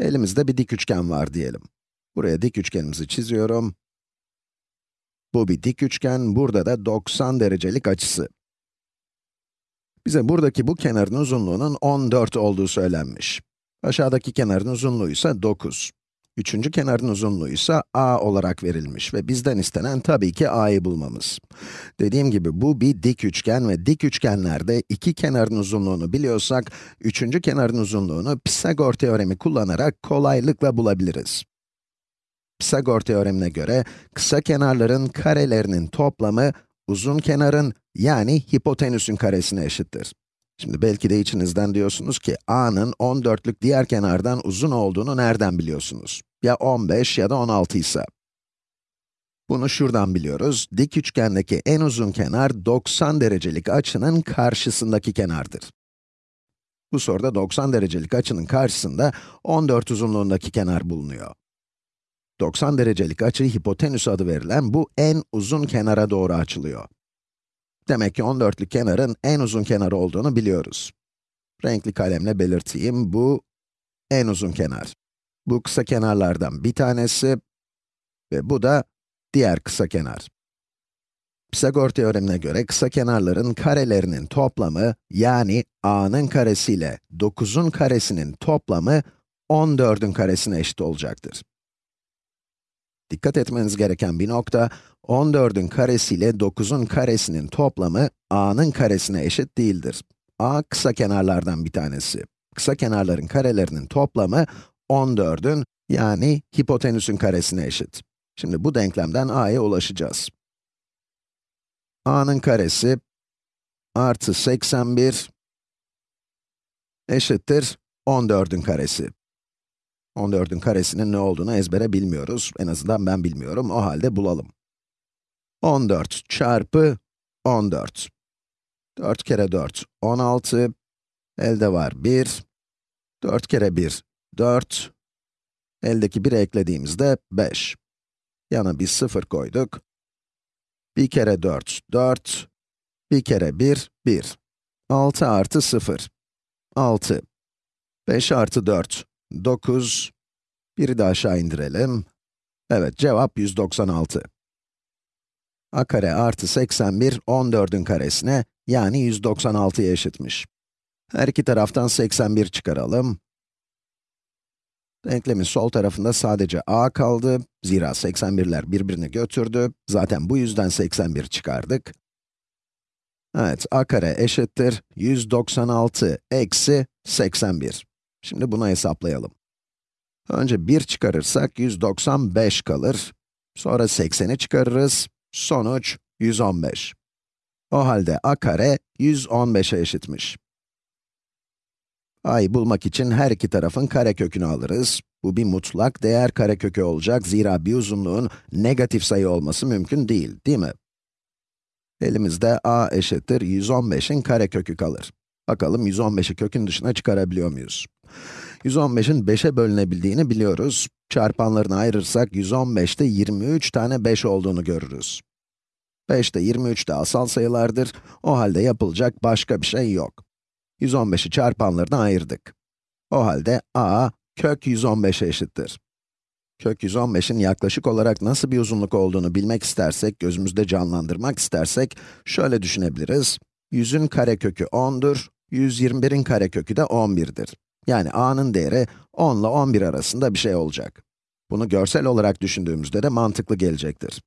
Elimizde bir dik üçgen var diyelim. Buraya dik üçgenimizi çiziyorum. Bu bir dik üçgen, burada da 90 derecelik açısı. Bize buradaki bu kenarın uzunluğunun 14 olduğu söylenmiş. Aşağıdaki kenarın uzunluğu ise 9. Üçüncü kenarın uzunluğu ise a olarak verilmiş ve bizden istenen tabii ki a'yı bulmamız. Dediğim gibi bu bir dik üçgen ve dik üçgenlerde iki kenarın uzunluğunu biliyorsak, üçüncü kenarın uzunluğunu Pisagor teoremi kullanarak kolaylıkla bulabiliriz. Pisagor teoremine göre kısa kenarların karelerinin toplamı uzun kenarın yani hipotenüsün karesine eşittir. Şimdi belki de içinizden diyorsunuz ki a'nın 14'lük diğer kenardan uzun olduğunu nereden biliyorsunuz? Ya 15 ya da 16 ise. Bunu şuradan biliyoruz. Dik üçgendeki en uzun kenar 90 derecelik açının karşısındaki kenardır. Bu soruda 90 derecelik açının karşısında 14 uzunluğundaki kenar bulunuyor. 90 derecelik açı hipotenüs adı verilen bu en uzun kenara doğru açılıyor. Demek ki 14'lü kenarın en uzun kenarı olduğunu biliyoruz. Renkli kalemle belirteyim, bu en uzun kenar. Bu kısa kenarlardan bir tanesi ve bu da diğer kısa kenar. Pisagor teoremine göre kısa kenarların karelerinin toplamı, yani a'nın karesi ile 9'un karesinin toplamı 14'ün karesine eşit olacaktır. Dikkat etmeniz gereken bir nokta, 14'ün karesi ile 9'un karesinin toplamı a'nın karesine eşit değildir. a kısa kenarlardan bir tanesi. Kısa kenarların karelerinin toplamı 14'ün yani hipotenüsün karesine eşit. Şimdi bu denklemden a'ya ulaşacağız. a'nın karesi artı 81 eşittir 14'ün karesi. 14'ün karesinin ne olduğunu ezbere bilmiyoruz. En azından ben bilmiyorum. O halde bulalım. 14 çarpı 14. 4 kere 4, 16. Elde var 1. 4 kere 1, 4. Eldeki 1'i eklediğimizde 5. Yana bir 0 koyduk. 1 kere 4, 4. 1 kere 1, 1. 6 artı 0. 6. 5 artı 4, 9. Biri de aşağı indirelim. Evet, cevap 196. a kare artı 81, 14'ün karesine, yani 196'ya eşitmiş. Her iki taraftan 81 çıkaralım. Denklemin sol tarafında sadece a kaldı. Zira 81'ler birbirini götürdü. Zaten bu yüzden 81 çıkardık. Evet, a kare eşittir 196 eksi 81. Şimdi bunu hesaplayalım. Önce 1 çıkarırsak 195 kalır. Sonra 80'i çıkarırız. Sonuç 115. O halde a kare 115'e eşitmiş. A'yı bulmak için her iki tarafın karekökünü alırız. Bu bir mutlak değer karekökü olacak. Zira bir uzunluğun negatif sayı olması mümkün değil, değil mi? Elimizde a eşittir 115'in karekökü kalır. Bakalım 115'i kökün dışına çıkarabiliyor muyuz? 115'in 5'e bölünebildiğini biliyoruz. Çarpanlarını ayırırsak 115'te 23 tane 5 olduğunu görürüz. 5 de 23 de asal sayılardır. O halde yapılacak başka bir şey yok. 115'i çarpanlarına ayırdık. O halde a kök 115'e eşittir. Kök 115'in yaklaşık olarak nasıl bir uzunluk olduğunu bilmek istersek, gözümüzde canlandırmak istersek, şöyle düşünebiliriz. 100'ün karekökü 10'dur, 121'in karekökü de 11'dir. Yani a'nın değeri 10 ile 11 arasında bir şey olacak. Bunu görsel olarak düşündüğümüzde de mantıklı gelecektir.